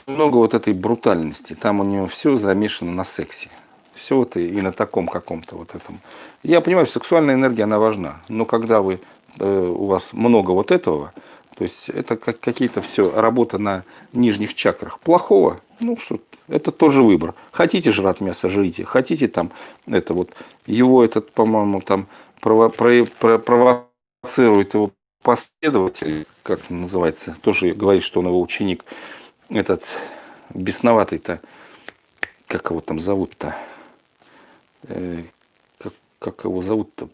много вот этой брутальности. Там у него все замешано на сексе. Все вот и, и на таком каком-то вот этом. Я понимаю, сексуальная энергия, она важна. Но когда вы, э, у вас много вот этого, то есть это как какие-то все работа на нижних чакрах. Плохого, ну что, это тоже выбор. Хотите жрать мясо, жрите. Хотите там, это вот, его этот, по-моему, там прово, про, про, провоцирует его последователь, как называется, тоже говорит, что он его ученик, этот бесноватый-то, как его там зовут-то, э, как, как его зовут-то,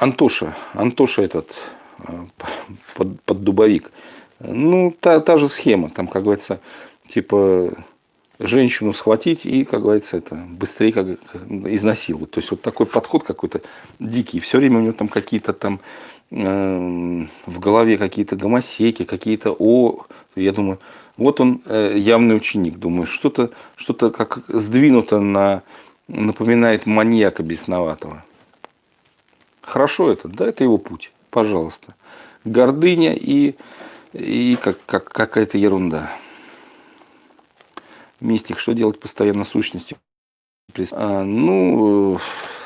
Антоша, Антоша этот, э, под, под дубовик. Ну, та, та же схема, там, как говорится, типа, женщину схватить и, как говорится, это быстрее как, изнасиловать. То есть вот такой подход какой-то дикий. Все время у него там какие-то там э, в голове какие-то гомосеки, какие-то о. Я думаю, вот он э, явный ученик. Думаю, что-то что-то как сдвинуто на напоминает маньяка бесноватого. Хорошо это, да, это его путь, пожалуйста. Гордыня и, и как, как, какая-то ерунда. Мистик, что делать постоянно сущности? А, ну,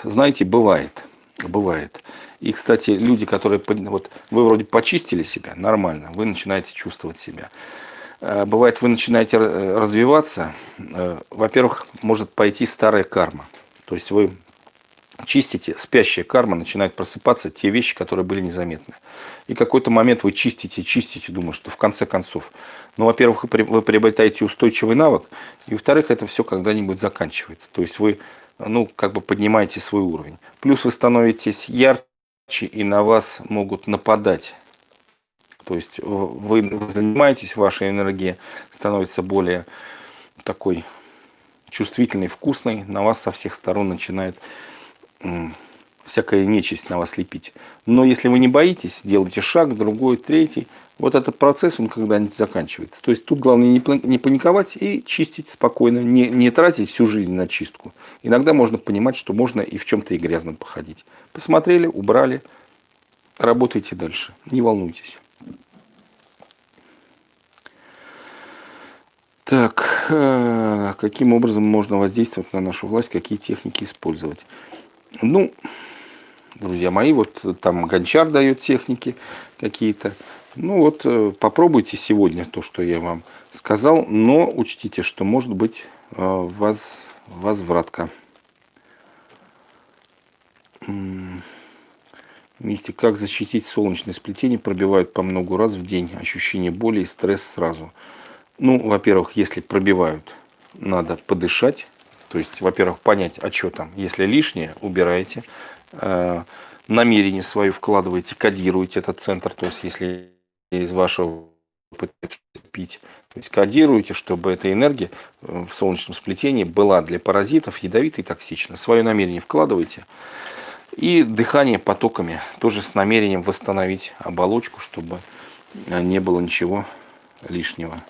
знаете, бывает. Бывает. И, кстати, люди, которые... Вот вы вроде почистили себя, нормально, вы начинаете чувствовать себя. А, бывает, вы начинаете развиваться. А, во-первых, может пойти старая карма. То есть вы чистите, спящая карма начинает просыпаться, те вещи, которые были незаметны. И какой-то момент вы чистите, чистите, думаю, что в конце концов. Ну, во-первых, вы приобретаете устойчивый навык, и во-вторых, это все когда-нибудь заканчивается. То есть вы, ну, как бы поднимаете свой уровень. Плюс вы становитесь ярче, и на вас могут нападать. То есть вы занимаетесь, ваша энергия становится более такой чувствительной, вкусной, на вас со всех сторон начинает всякая нечисть на вас лепить. Но если вы не боитесь, делайте шаг, другой, третий, вот этот процесс, он когда-нибудь заканчивается. То есть тут главное не паниковать и чистить спокойно, не, не тратить всю жизнь на чистку. Иногда можно понимать, что можно и в чем-то и грязном походить. Посмотрели, убрали, работайте дальше, не волнуйтесь. Так, э, каким образом можно воздействовать на нашу власть, какие техники использовать? Ну, друзья мои, вот там Гончар дает техники какие-то. Ну вот э, попробуйте сегодня то, что я вам сказал, но учтите, что может быть э, воз, возвратка. Мистик, как защитить солнечное сплетение, пробивают по много раз в день, ощущение боли и стресс сразу. Ну, во-первых, если пробивают, надо подышать, то есть, во-первых, понять, а что там. Если лишнее, убираете. Э, намерение свое вкладываете, кодируете этот центр. То есть, если из вашего пить, то есть кодируете, чтобы эта энергия э, в солнечном сплетении была для паразитов ядовитой и токсична. Свое намерение вкладываете. И дыхание потоками, тоже с намерением восстановить оболочку, чтобы не было ничего лишнего.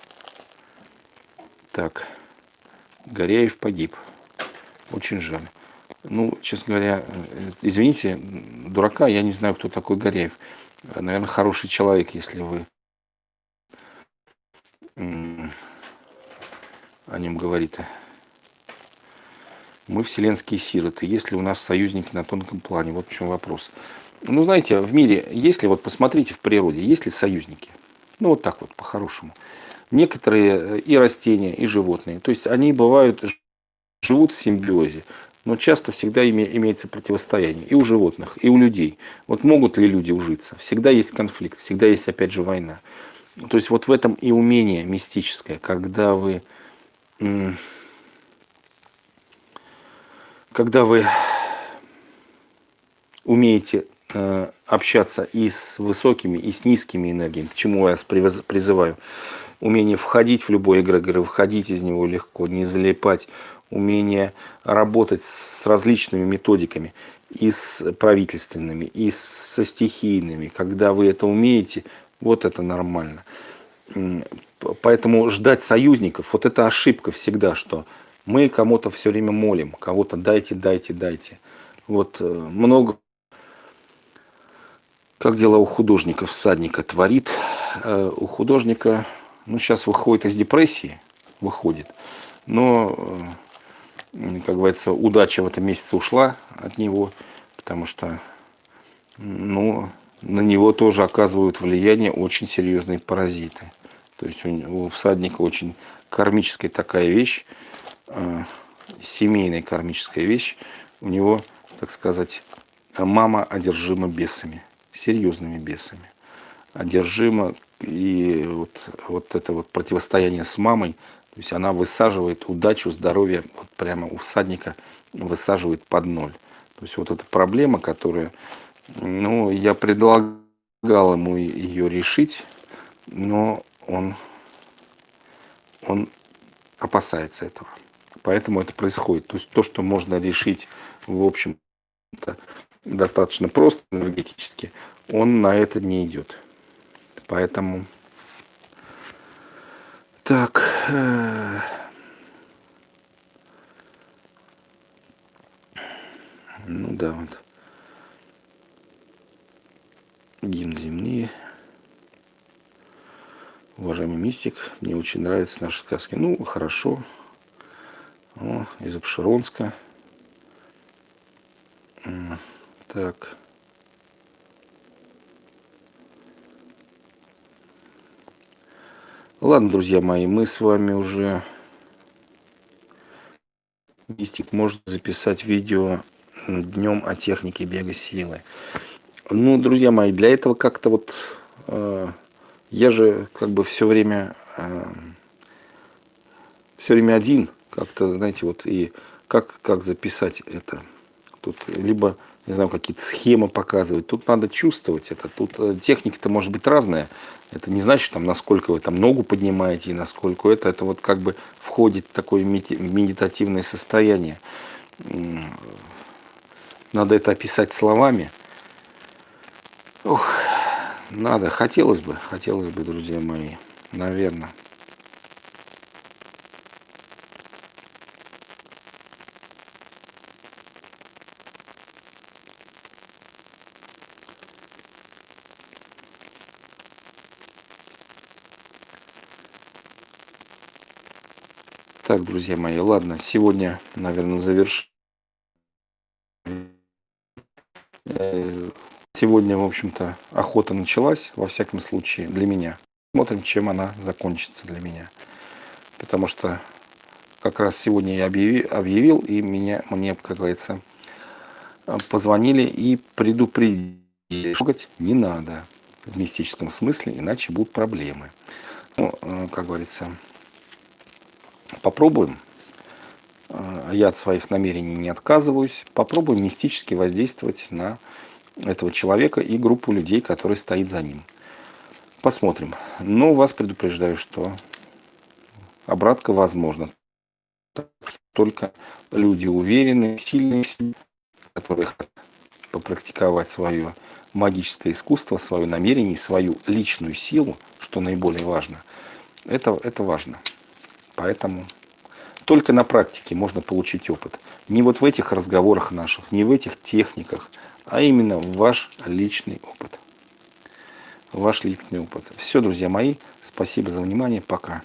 Так, Горяев погиб. Очень жаль. Ну, честно говоря, э, извините, дурака, я не знаю, кто такой Горяев. Наверное, хороший человек, если вы о нем говорите. Мы вселенские сироты. Есть ли у нас союзники на тонком плане? Вот в чем вопрос. Ну, знаете, в мире, если вот посмотрите в природе, есть ли союзники? Ну, вот так вот, по-хорошему. Некоторые и растения, и животные. То есть они бывают живут в симбиозе. но часто всегда имеется противостояние и у животных, и у людей. Вот могут ли люди ужиться? Всегда есть конфликт, всегда есть опять же война. То есть вот в этом и умение мистическое, когда вы, когда вы умеете э, общаться и с высокими, и с низкими энергиями, к чему я вас призываю. Умение входить в любой эгрегор, выходить из него легко, не залипать, умение работать с различными методиками, и с правительственными, и со стихийными. Когда вы это умеете, вот это нормально. Поэтому ждать союзников, вот это ошибка всегда, что мы кому-то все время молим, кого-то дайте, дайте, дайте. Вот э, много, как дела у художника, всадника творит. Э, у художника, ну сейчас выходит из депрессии, выходит, но э, как говорится, удача в этом месяце ушла от него, потому что ну, на него тоже оказывают влияние очень серьезные паразиты. То есть у, всадника очень кармическая такая вещь, э, семейная кармическая вещь. У него, так сказать, мама одержима бесами, серьезными бесами. Одержима, и вот, вот это вот противостояние с мамой – то есть она высаживает удачу, здоровье, вот прямо у всадника высаживает под ноль. То есть вот эта проблема, которая, ну, я предлагал ему ее решить, но он, он опасается этого. Поэтому это происходит. То есть то, что можно решить, в общем-то, достаточно просто энергетически, он на это не идет. Поэтому так. Э, ну да, вот. Гимн земли. Уважаемый мистик, мне очень нравятся наши сказки. Ну, хорошо. О, из Обширонска. Так. Ладно, друзья мои, мы с вами уже... Мистик может записать видео днем о технике бега силы. Ну, друзья мои, для этого как-то вот... Э, я же как бы все время... Э, все время один. Как-то, знаете, вот и как, как записать это? Тут либо, не знаю, какие-то схемы показывать. Тут надо чувствовать это. Тут э, техника-то может быть разная. Это не значит, там, насколько вы там ногу поднимаете и насколько это. Это вот как бы входит в такое медитативное состояние. Надо это описать словами. Ох, надо, хотелось бы, хотелось бы, друзья мои, наверное. Так, друзья мои, ладно, сегодня, наверное, завершим. Э, сегодня, в общем-то, охота началась, во всяком случае, для меня. Смотрим, чем она закончится для меня. Потому что как раз сегодня я объявил, объявил и меня, мне, как говорится, позвонили и предупредили, трогать не надо в мистическом смысле, иначе будут проблемы. Ну, э, как говорится, Попробуем. А, я от своих намерений не отказываюсь. Попробуем мистически воздействовать на этого человека и группу людей, которые стоит за ним. Посмотрим. Но вас предупреждаю, что обратка возможна. Только люди уверенные, сильные, которые хотят попрактиковать свое магическое искусство, свое намерение, свою личную силу, что наиболее важно. Это, это важно. Поэтому только на практике можно получить опыт. Не вот в этих разговорах наших, не в этих техниках, а именно ваш личный опыт. Ваш личный опыт. Все, друзья мои, спасибо за внимание. Пока.